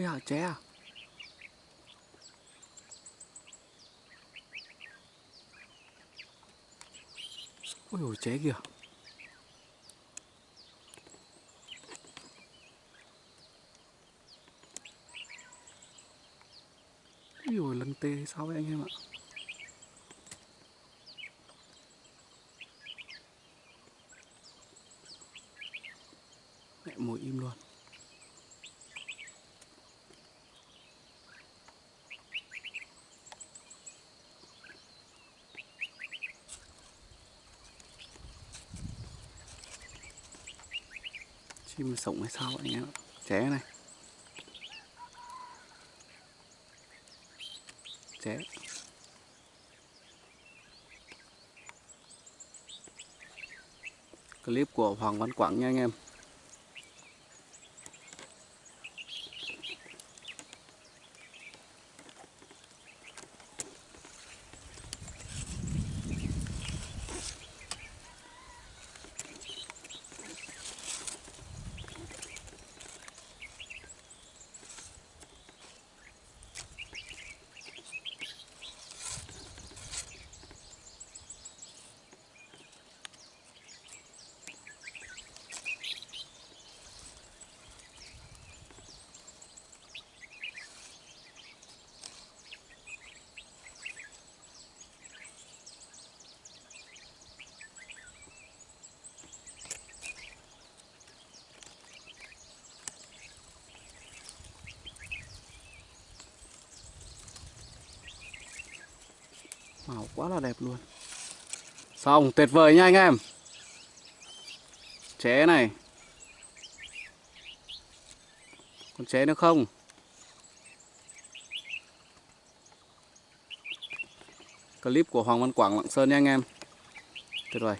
Ây ché à? Ôi dồi, ché kìa. Ôi ôi lân tê sao vậy anh em ạ? Mẹ mồi im luôn. Chim sống hay sao anh em trẻ ché này. Ché clip của Hoàng Văn Quảng nha anh em. Màu quá là đẹp luôn. Xong tuyệt vời nha anh em? Ché này. Còn ché nữa không? Clip của Hoàng Văn Quảng, Lạng Sơn nha anh em. Tuyệt vời.